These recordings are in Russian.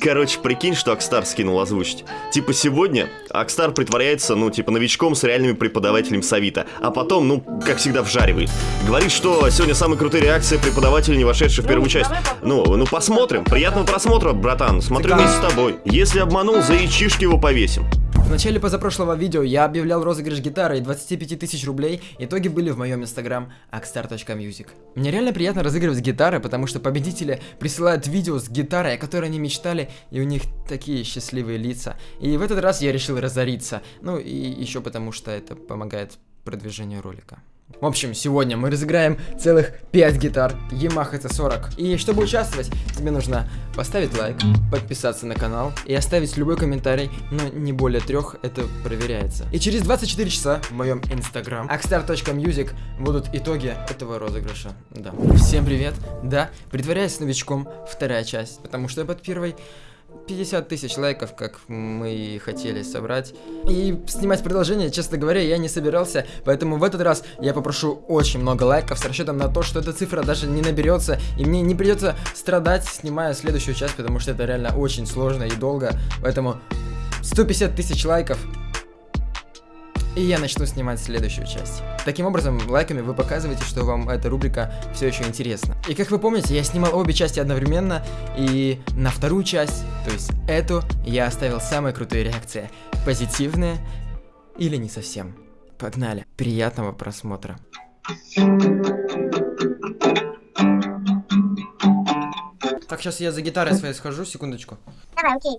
Короче, прикинь, что Акстар скинул озвучить. Типа сегодня Акстар притворяется, ну, типа новичком с реальными преподавателями Савита, а потом, ну, как всегда, вжаривает. Говорит, что сегодня самые крутые реакции преподавателей, не вошедших в первую часть. Ну, ну посмотрим. Приятного просмотра, братан. Смотрю вместе с тобой. Если обманул, за ячишки его повесим. В начале позапрошлого видео я объявлял розыгрыш гитары и 25 тысяч рублей. Итоги были в моем инстаграм akstar.music. Мне реально приятно разыгрывать гитары, потому что победители присылают видео с гитарой, о которой они мечтали, и у них такие счастливые лица. И в этот раз я решил разориться. Ну и еще потому, что это помогает продвижению ролика. В общем, сегодня мы разыграем целых 5 гитар Yamaha C40. И чтобы участвовать, тебе нужно поставить лайк, подписаться на канал и оставить любой комментарий, но не более трех, это проверяется. И через 24 часа в моем инстаграм akstar.music будут итоги этого розыгрыша. Да. Всем привет. Да, притворяясь новичком, вторая часть, потому что под первой 50 тысяч лайков, как мы хотели собрать. И снимать продолжение, честно говоря, я не собирался, поэтому в этот раз я попрошу очень много лайков с расчетом на то, что эта цифра даже не наберется, и мне не придется страдать, снимая следующую часть, потому что это реально очень сложно и долго. Поэтому 150 тысяч лайков, и я начну снимать следующую часть. Таким образом, лайками вы показываете, что вам эта рубрика все еще интересна. И как вы помните, я снимал обе части одновременно, и на вторую часть, то есть эту, я оставил самые крутые реакции. Позитивные или не совсем. Погнали. Приятного просмотра. Так, сейчас я за гитарой своей схожу, секундочку. Давай, окей.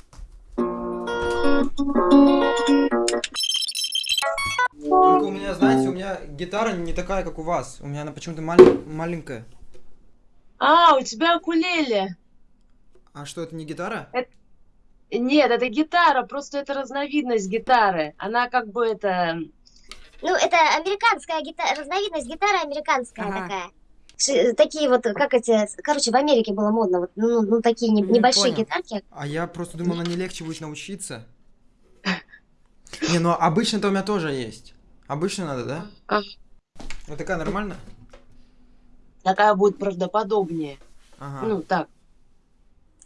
Только у меня, знаете, у меня гитара не такая, как у вас. У меня она почему-то маль- маленькая. А, у тебя укулеле. А что, это не гитара? Нет, это гитара, просто это разновидность гитары. Она как бы это... Ну, это американская гитара, разновидность гитары американская Ага. такая. Такие вот, как эти, короче, в Америке было модно, вот, ну, ну такие не- Не небольшие понял. гитарки. А я просто думал, она не легче будет научиться. Не, ну обычно-то у меня тоже есть. Обычно надо, да? А, Вот такая нормально? такая будет правдоподобнее. Ага. Ну, так.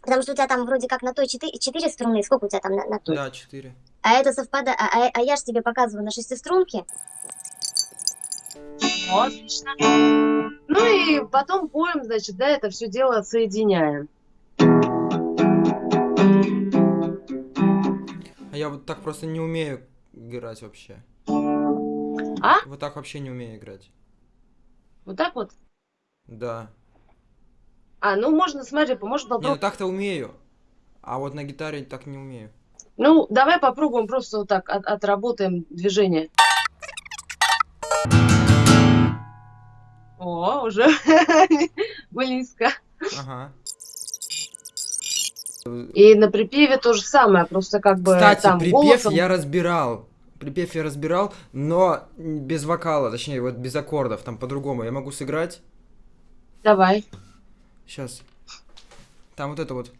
Потому что у тебя там вроде как на той 4, струны, сколько у тебя там на, на той? Да, четыре. А это совпадает, а, а- а я же тебе показываю на шестиструнке. Ну, отлично. Ну и потом поем, значит, да, это все дело соединяем. А я вот так просто не умею играть вообще. А? Вот так вообще не умею играть. Вот так вот. Да. А, ну можно, смотри, можно Не, ну попробовать. так-то умею. А вот на гитаре так не умею. Ну, давай попробуем просто вот так от- отработаем движение. О, уже близко. Ага. И на припеве то же самое, просто как бы Кстати, там припев голосом. я разбирал. Припев я разбирал, но без вокала, точнее, вот без аккордов, там по-другому. Я могу сыграть. Давай. Сейчас. Там вот это вот.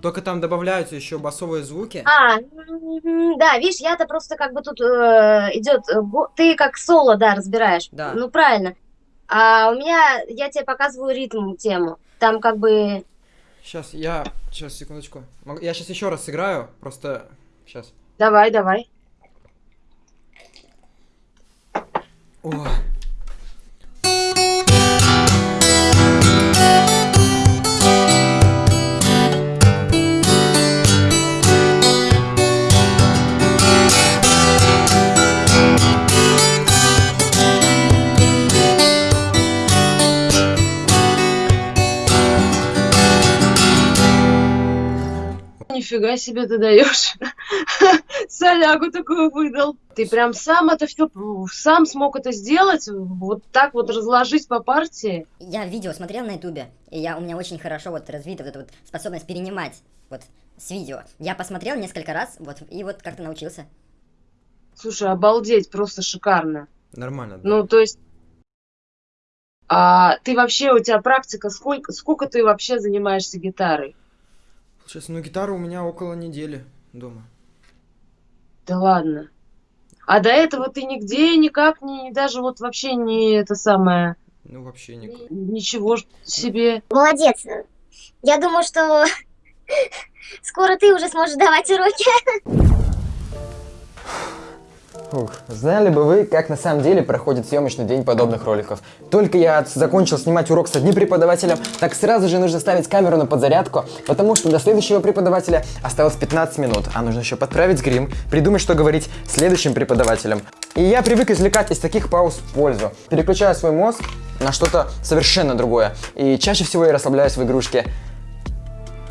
Только там добавляются еще басовые звуки. А, да, видишь, я-то просто как бы тут идет, ты как соло, да, разбираешь. Да. Ну, правильно. А у меня, я тебе показываю ритм тему. Там как бы, Сейчас, я... Сейчас, секундочку. Я сейчас еще раз сыграю, просто... Сейчас. Давай, давай. О. Нифига себе ты даешь. Солягу такую выдал. Ты прям сам это все, сам смог это сделать, вот так вот разложить по партии. Я видео смотрел на ютубе, и я, у меня очень хорошо вот развита вот эта вот способность перенимать вот с видео. Я посмотрел несколько раз, вот, и вот как-то научился. Слушай, обалдеть, просто шикарно. Нормально. да. Ну, то есть, а ты вообще, у тебя практика, сколько, сколько ты вообще занимаешься гитарой? Сейчас, ну гитара у меня около недели дома. Да ладно. А до этого ты нигде никак не, даже вот вообще не это самое, Ну, вообще никак. ничего себе. Молодец. Я думаю, что скоро ты уже сможешь давать уроки. Ух, знали бы вы, как на самом деле проходит съемочный день подобных роликов. Только я закончил снимать урок с одним преподавателем, так сразу же нужно ставить камеру на подзарядку, потому что до следующего преподавателя осталось 15 минут, а нужно еще подправить грим, придумать, что говорить следующим преподавателям. И я привык извлекать из таких пауз пользу. Переключаю свой мозг на что-то совершенно другое. И чаще всего я расслабляюсь в игрушке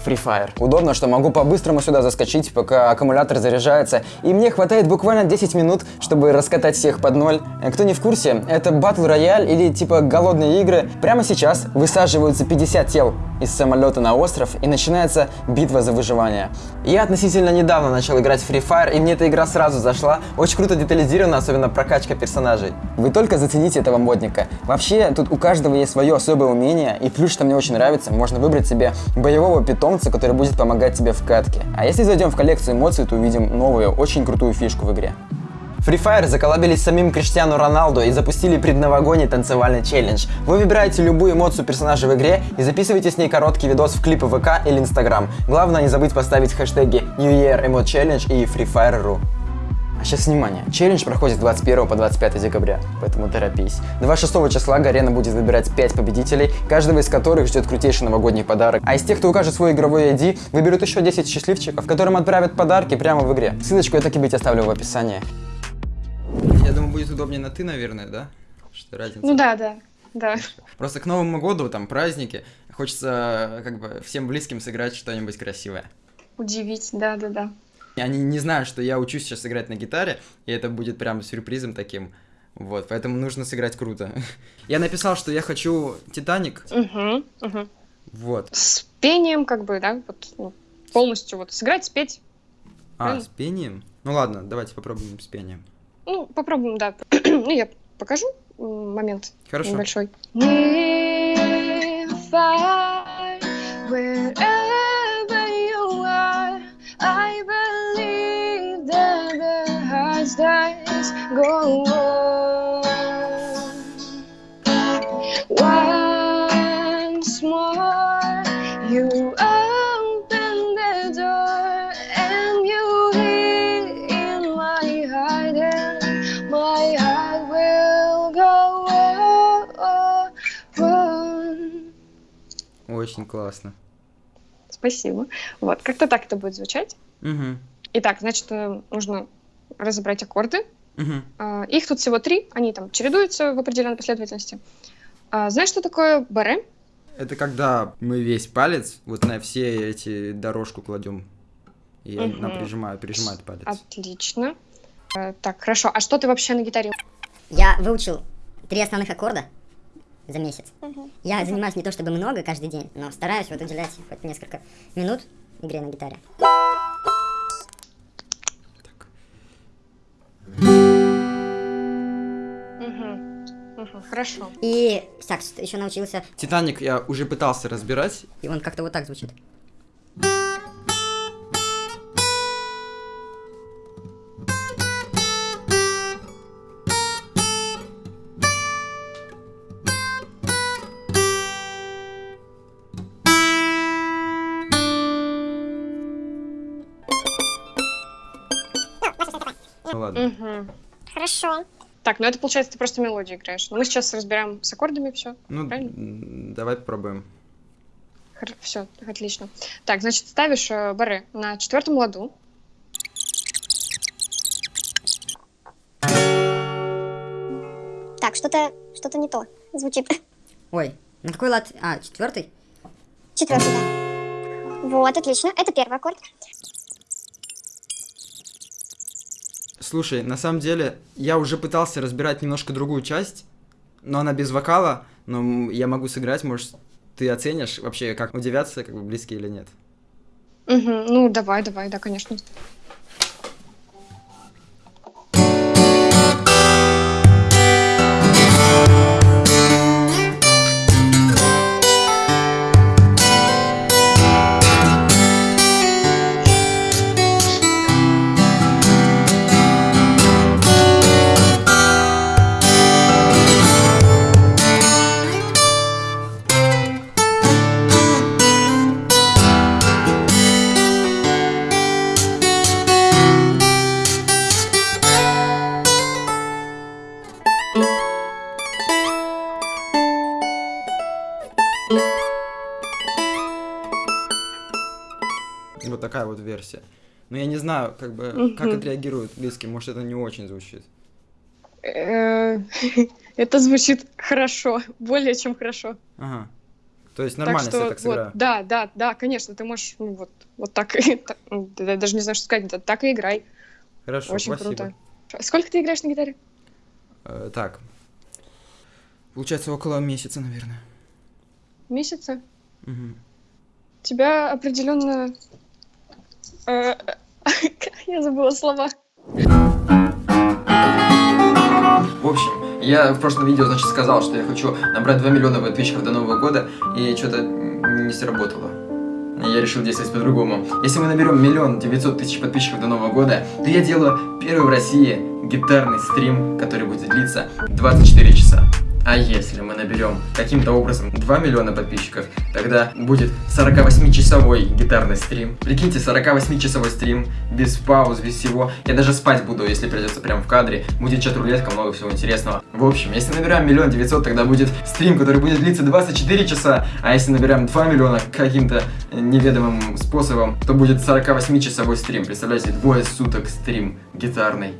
Free Fire. Удобно, что могу по-быстрому сюда заскочить, пока аккумулятор заряжается, и мне хватает буквально 10 минут, чтобы раскатать всех под ноль. Э, Кто не в курсе, это батл рояль или типа голодные игры. Прямо сейчас высаживаются 50 тел из самолета на остров, и начинается битва за выживание. Я относительно недавно начал играть в Free Fire, и мне эта игра сразу зашла. Очень круто детализирована, особенно прокачка персонажей. Вы только зацените этого модника. Вообще, тут у каждого есть свое особое умение, и плюс, что мне очень нравится, можно выбрать себе боевого питомца, который будет помогать тебе в катке. А если зайдем в коллекцию эмоций, то увидим новую, очень крутую фишку в игре. Free Fire заколабились с самим Криштиану Роналду и запустили предновогодний танцевальный челлендж. Вы выбираете любую эмоцию персонажа в игре и записываете с ней короткий видос в клипы ВК или Инстаграм. Главное не забыть поставить хэштеги New Year Emote Challenge и Free Fire.ru. А сейчас внимание, челлендж проходит с 21 по 25 декабря, поэтому торопись. 26 числа Гарена будет выбирать 5 победителей, каждого из которых ждет крутейший новогодний подарок. А из тех, кто укажет свой игровой ID, выберут еще 10 счастливчиков, которым отправят подарки прямо в игре. Ссылочку я так и быть оставлю в описании. Я думаю, будет удобнее на ты, наверное, да? Что разница? Ну да, да, да. Просто к Новому году, там, праздники, хочется как бы всем близким сыграть что-нибудь красивое. Удивить, да, да, да. И Они не знают, что я учусь сейчас играть на гитаре, и это будет прям сюрпризом таким. Вот, поэтому нужно сыграть круто. Я написал, что я хочу Титаник. Угу, угу. Вот. С пением, как бы, да, вот ну, полностью вот сыграть, спеть. А, Правильно. с пением? Ну ладно, давайте попробуем с пением. Ну, попробуем, да. ну, я покажу момент Хорошо. небольшой. If I, wherever you are, I believe that the hearts does go on. Классно. Спасибо. Вот, как-то так это будет звучать. Угу. Итак, значит, э, нужно разобрать аккорды. Угу. Их тут всего три, они там чередуются в определенной последовательности. А, Знаешь, что такое баре? Это когда мы весь палец вот на все эти дорожку кладем. И я Мгм. на прижимаю, прижимает палец. Отлично. Э, Так, хорошо. А что ты вообще на гитаре? Я выучил три основных аккорда за месяц. Я занимаюсь не то чтобы много каждый день, но стараюсь вот уделять хоть несколько минут игре на гитаре. Хорошо. И так, еще научился, Титаник я уже пытался разбирать. и он как-то вот так звучит. Так, ну это получается, ты просто мелодию играешь. Но мы сейчас разбираем с аккордами все. Ну, правильно? давай попробуем. Все, отлично. Так, значит, ставишь э, баре на четвертом ладу. Так, что-то что-то не то звучит. Ой, на какой лад? А, четвертый? Четвертый, да. Вот, отлично. Это первый аккорд. Слушай, на самом деле, я уже пытался разбирать немножко другую часть, но она без вокала, но я могу сыграть, может, ты оценишь вообще, как удивятся, как бы близкие или нет. Мгм, Ну, давай, давай, да, конечно. Такая вот версия. Но я не знаю, как бы, как Мгм. отреагируют близкие. Может, это не очень звучит. Э, Это звучит хорошо, более чем хорошо. Ага. То есть нормально, так что, я так сыграю. вот, да, да, да, конечно, ты можешь, ну, вот, вот так, ну, я даже не знаю, что сказать, да, так и играй. Хорошо, Очень спасибо. круто. Сколько ты играешь на гитаре? Э, так. Получается, около месяца, наверное. Месяца? Мгм. Тебя определенно... э, Я забыла слова. В общем, я в прошлом видео, значит, сказал, что я хочу набрать 2 миллиона подписчиков до Нового года, и что-то не сработало. Я решил действовать по-другому. Если мы наберем миллион девятьсот тысяч подписчиков до Нового года, то я делаю первый в России гитарный стрим, который будет длиться 24 часа. А если мы наберем каким-то образом 2 миллиона подписчиков, тогда будет 48-часовой гитарный стрим. Прикиньте, 48-часовой стрим, без пауз, без всего. Я даже спать буду, если придется прям в кадре. Будет чат-рулетка, много всего интересного. В общем, если набираем миллион девятьсот, тогда будет стрим, который будет длиться 24 часа. А если набираем 2 миллиона каким-то неведомым способом, то будет 48-часовой стрим. Представляете, двое суток стрим гитарный.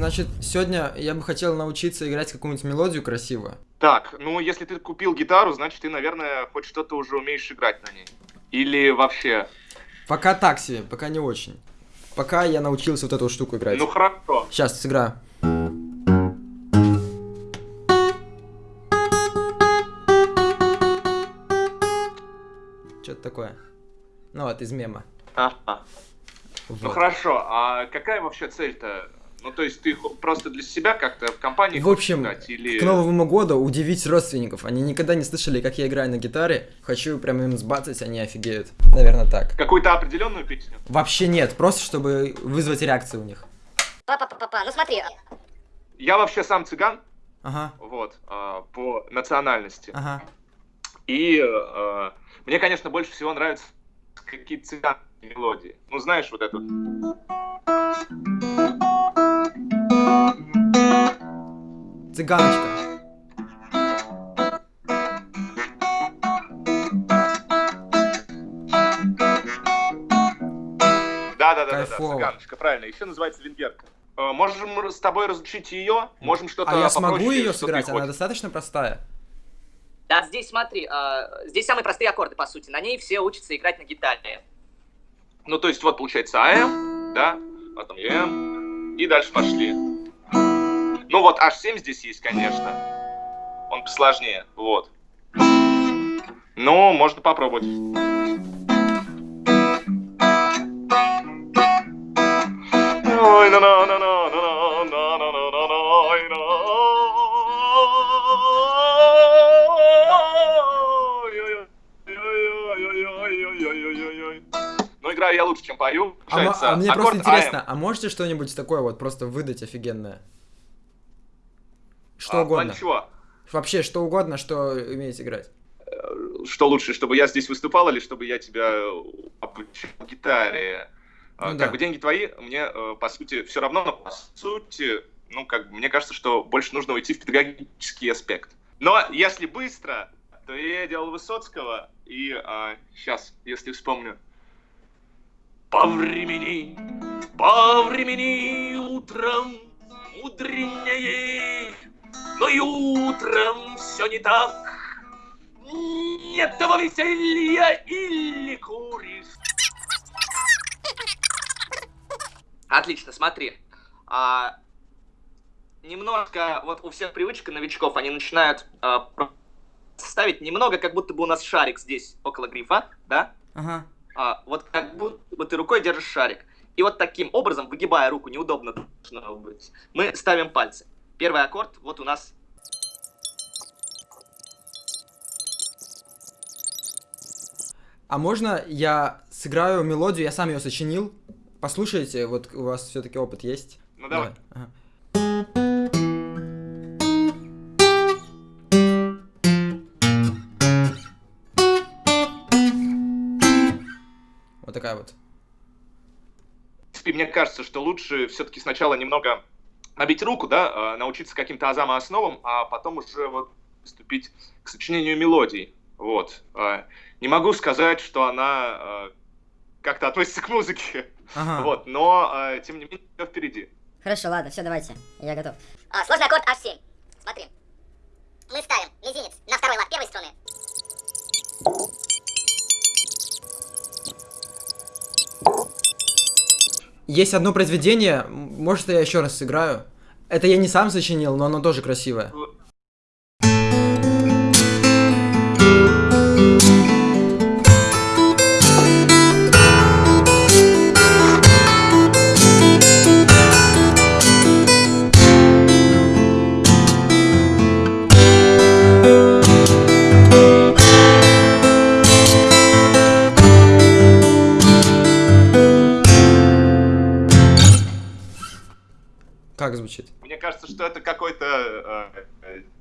Значит, сегодня я бы хотел научиться играть какую-нибудь мелодию красиво. Так, ну если ты купил гитару, значит ты, наверное, хоть что-то уже умеешь играть на ней. Или вообще. Пока так себе, пока не очень. Пока я научился вот эту штуку играть. Ну хорошо. Сейчас сыграю. Что-то такое. Ну вот, из мема. Ага. Ну Вот. хорошо, а какая вообще цель-то? Ну то есть ты просто для себя как-то в компании В общем, играть? Или... К Новому году удивить родственников. Они никогда не слышали, как я играю на гитаре. Хочу прям им сбацать, они офигеют. Наверное, так. Какую-то определенную песню? Вообще нет, просто чтобы вызвать реакцию у них. Папа, папа, ну смотри. Я вообще сам цыган, Ага, вот, а, по национальности. ага. И э, мне, конечно, больше всего нравятся какие-то цыганские мелодии. Ну знаешь, вот эту. Цыганочка. Да-да-да, цыганочка, правильно. Еще называется венгерка. Э, Можем с тобой разучить ее, можем что-то А я смогу ее сыграть? Она достаточно простая. Да, здесь смотри, а, здесь самые простые аккорды, по сути. На ней все учатся играть на гитаре. Ну, то есть вот получается АМ, да, потом ЕМ, и дальше пошли. Ну вот H7 здесь есть, конечно. Он посложнее, вот. Ну, можно попробовать. Ой, на на на на на на на на. Ну, играю я лучше, чем пою. А, а мне просто интересно, а можете что-нибудь такое вот просто выдать офигенное? Что А, угодно. чего? Вообще, что угодно, что умеете играть. Что лучше, чтобы я здесь выступал или чтобы я тебя обучил гитаре? А, Ну как да. бы деньги твои, мне, э, по сути, все равно, но по сути, ну, как бы, мне кажется, что больше нужно уйти в педагогический аспект. Но если быстро, то я делал Высоцкого, и сейчас, если вспомню. По времени, по времени утром мудренее, но и утром все не так. Нет того веселья или куришь. Отлично, смотри. А, немножко, вот у всех привычка новичков, они начинают а, ставить немного, как будто бы у нас шарик здесь, около грифа, да? Ага. А, вот как будто бы ты рукой держишь шарик. И вот таким образом, выгибая руку, неудобно должно быть, мы ставим пальцы. Первый аккорд, вот у нас А можно я сыграю мелодию, я сам ее сочинил? Послушайте, вот у вас все-таки опыт есть. Ну давай. Ага. Вот такая вот. Мне кажется, что лучше все-таки сначала немного набить руку, да, э, научиться каким-то азам и основам, а потом уже вот приступить к сочинению мелодий. Вот. Э, Не могу сказать, что она э, как-то относится к музыке. Ага. Вот, но, тем не менее, все впереди. Хорошо, ладно, все, давайте. Я готов. А, сложный аккорд H7. Смотри. Мы ставим мизинец на второй лад первой струны. Есть одно произведение, может я еще раз сыграю. Это я не сам сочинил, но оно тоже красивое.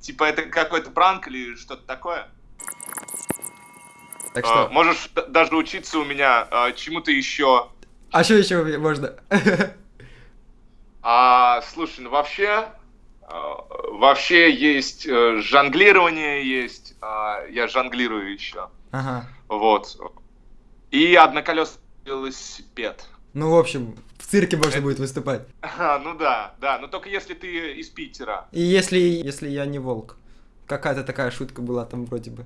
Типа, это какой-то пранк или что-то такое. Так Э, что, можешь д- даже учиться у меня э, чему-то еще. а что еще можно? А, слушай, ну вообще, э, вообще есть э, жонглирование, есть, а, я жонглирую еще, Ага. вот. И одноколесный велосипед. Ну, в общем, в цирке можно будет выступать. А, ну да, да, но только если ты из Питера. И если, если я не волк. Какая-то такая шутка была там вроде бы.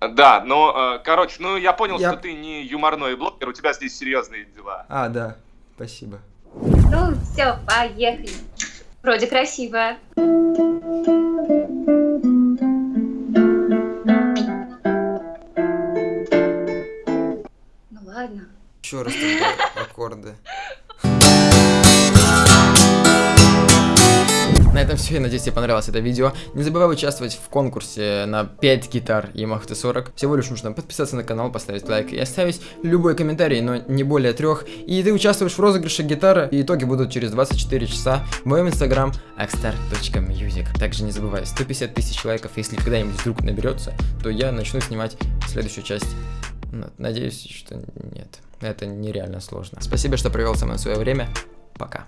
Да, но, э, короче, ну я понял, Я- что ты не юморной блогер, у тебя здесь серьезные дела. А, да, спасибо. Ну, все, поехали. Вроде красиво. Еще раз аккорды. На этом все, я надеюсь, тебе понравилось это видео. Не забывай участвовать в конкурсе на 5 гитар Yamaha T40. Всего лишь нужно подписаться на канал, поставить лайк и оставить любой комментарий, но не более трех. И ты участвуешь в розыгрыше гитары, и итоги будут через 24 часа в моем инстаграм axstar.music. Также не забывай, 150 тысяч лайков, если когда-нибудь вдруг наберется, то я начну снимать следующую часть Надеюсь, что нет. Это нереально сложно. Спасибо, что провел со мной свое время. Пока.